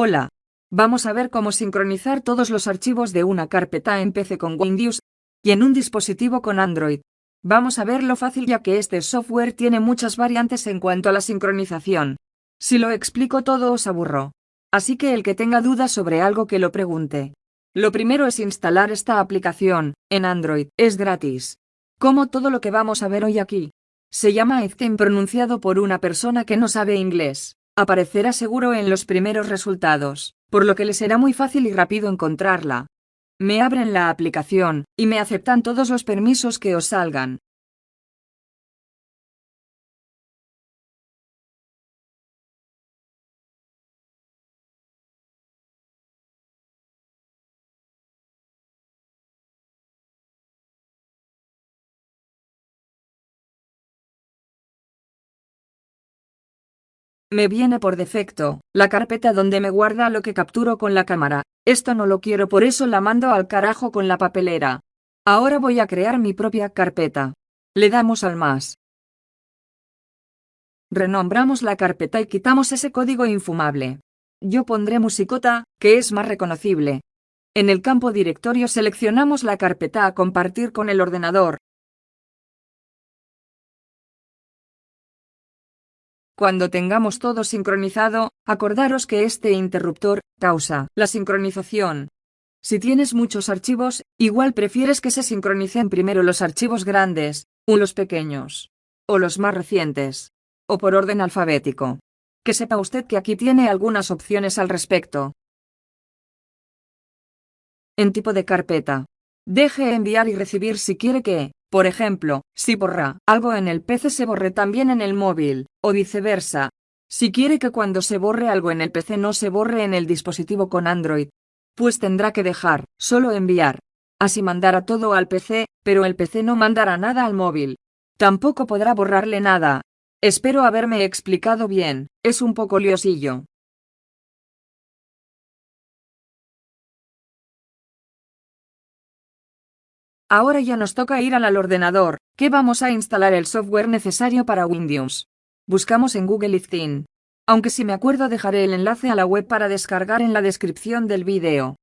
Hola. Vamos a ver cómo sincronizar todos los archivos de una carpeta en PC con Windows y en un dispositivo con Android. Vamos a ver lo fácil ya que este software tiene muchas variantes en cuanto a la sincronización. Si lo explico todo os aburro. Así que el que tenga dudas sobre algo que lo pregunte. Lo primero es instalar esta aplicación, en Android, es gratis. Como todo lo que vamos a ver hoy aquí. Se llama Ezten pronunciado por una persona que no sabe inglés. Aparecerá seguro en los primeros resultados, por lo que le será muy fácil y rápido encontrarla. Me abren la aplicación, y me aceptan todos los permisos que os salgan. Me viene por defecto, la carpeta donde me guarda lo que capturo con la cámara. Esto no lo quiero por eso la mando al carajo con la papelera. Ahora voy a crear mi propia carpeta. Le damos al más. Renombramos la carpeta y quitamos ese código infumable. Yo pondré musicota, que es más reconocible. En el campo directorio seleccionamos la carpeta a compartir con el ordenador, Cuando tengamos todo sincronizado, acordaros que este interruptor causa la sincronización. Si tienes muchos archivos, igual prefieres que se sincronicen primero los archivos grandes, o los pequeños, o los más recientes, o por orden alfabético. Que sepa usted que aquí tiene algunas opciones al respecto. En tipo de carpeta. Deje enviar y recibir si quiere que, por ejemplo, si borra algo en el PC se borre también en el móvil, o viceversa. Si quiere que cuando se borre algo en el PC no se borre en el dispositivo con Android, pues tendrá que dejar, solo enviar. Así mandará todo al PC, pero el PC no mandará nada al móvil. Tampoco podrá borrarle nada. Espero haberme explicado bien, es un poco liosillo. Ahora ya nos toca ir al ordenador, que vamos a instalar el software necesario para Windows. Buscamos en Google Iftin. Aunque si me acuerdo dejaré el enlace a la web para descargar en la descripción del vídeo.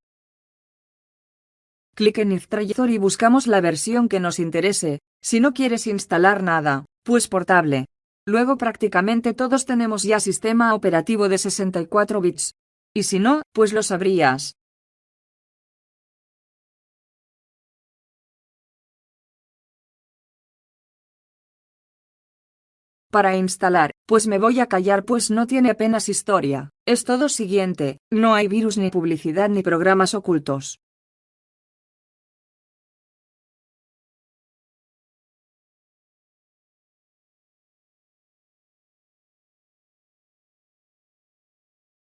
Clic en Iftraitor y buscamos la versión que nos interese, si no quieres instalar nada, pues portable. Luego prácticamente todos tenemos ya sistema operativo de 64 bits. Y si no, pues lo sabrías. Para instalar, pues me voy a callar pues no tiene apenas historia. Es todo siguiente, no hay virus ni publicidad ni programas ocultos.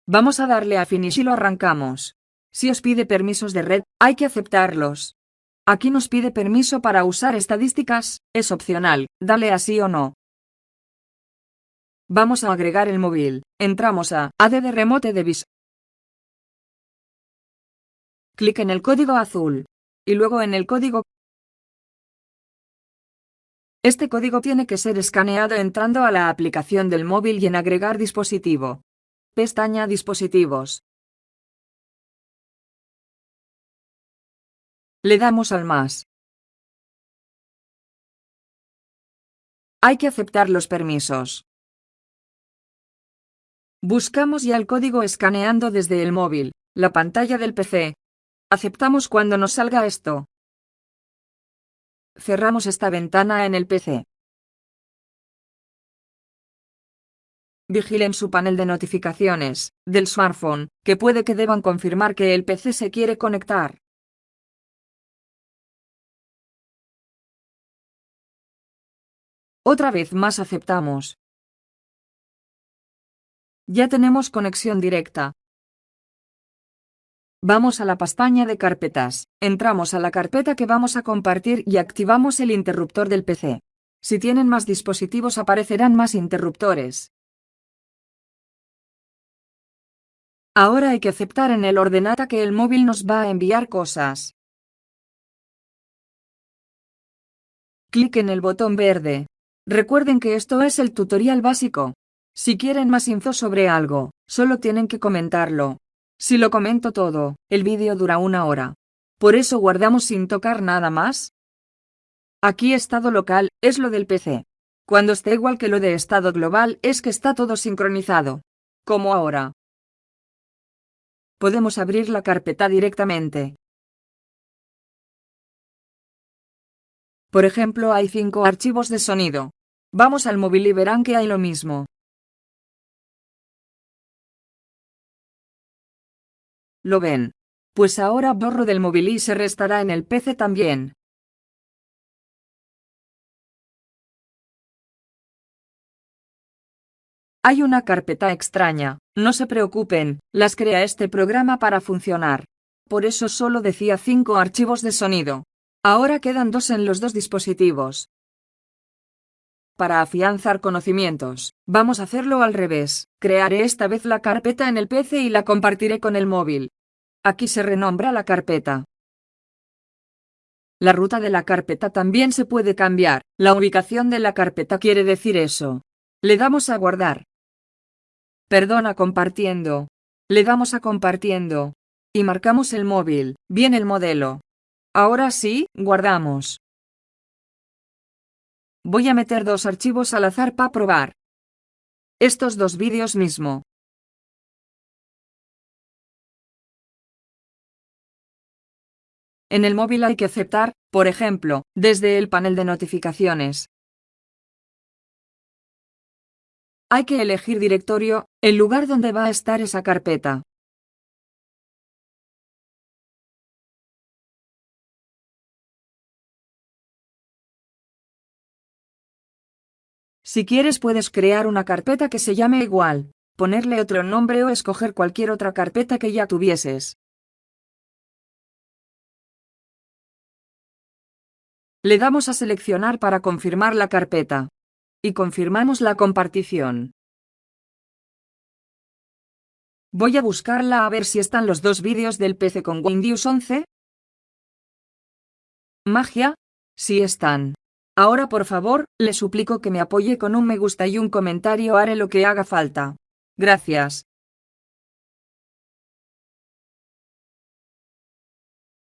Vamos a darle a Finish y lo arrancamos. Si os pide permisos de red, hay que aceptarlos. Aquí nos pide permiso para usar estadísticas, es opcional, dale así o no. Vamos a agregar el móvil. Entramos a AD de Remote Device. Clic en el código azul. Y luego en el código. Este código tiene que ser escaneado entrando a la aplicación del móvil y en agregar dispositivo. Pestaña Dispositivos. Le damos al más. Hay que aceptar los permisos. Buscamos ya el código escaneando desde el móvil, la pantalla del PC. Aceptamos cuando nos salga esto. Cerramos esta ventana en el PC. Vigilen su panel de notificaciones, del smartphone, que puede que deban confirmar que el PC se quiere conectar. Otra vez más aceptamos. Ya tenemos conexión directa. Vamos a la pestaña de carpetas, entramos a la carpeta que vamos a compartir y activamos el interruptor del PC. Si tienen más dispositivos aparecerán más interruptores. Ahora hay que aceptar en el ordenata que el móvil nos va a enviar cosas. Clic en el botón verde. Recuerden que esto es el tutorial básico. Si quieren más info sobre algo, solo tienen que comentarlo. Si lo comento todo, el vídeo dura una hora. Por eso guardamos sin tocar nada más. Aquí estado local, es lo del PC. Cuando esté igual que lo de estado global es que está todo sincronizado. Como ahora. Podemos abrir la carpeta directamente. Por ejemplo hay cinco archivos de sonido. Vamos al móvil y verán que hay lo mismo. ¿Lo ven? Pues ahora borro del móvil y se restará en el PC también. Hay una carpeta extraña, no se preocupen, las crea este programa para funcionar. Por eso solo decía 5 archivos de sonido. Ahora quedan dos en los dos dispositivos. Para afianzar conocimientos, vamos a hacerlo al revés. Crearé esta vez la carpeta en el PC y la compartiré con el móvil. Aquí se renombra la carpeta. La ruta de la carpeta también se puede cambiar. La ubicación de la carpeta quiere decir eso. Le damos a guardar. Perdona compartiendo. Le damos a compartiendo. Y marcamos el móvil, bien el modelo. Ahora sí, guardamos. Voy a meter dos archivos al azar para probar. Estos dos vídeos mismo. En el móvil hay que aceptar, por ejemplo, desde el panel de notificaciones. Hay que elegir directorio, el lugar donde va a estar esa carpeta. Si quieres puedes crear una carpeta que se llame igual, ponerle otro nombre o escoger cualquier otra carpeta que ya tuvieses. Le damos a seleccionar para confirmar la carpeta. Y confirmamos la compartición. Voy a buscarla a ver si están los dos vídeos del PC con Windows 11. Magia. Sí están. Ahora por favor, le suplico que me apoye con un me gusta y un comentario haré lo que haga falta. Gracias.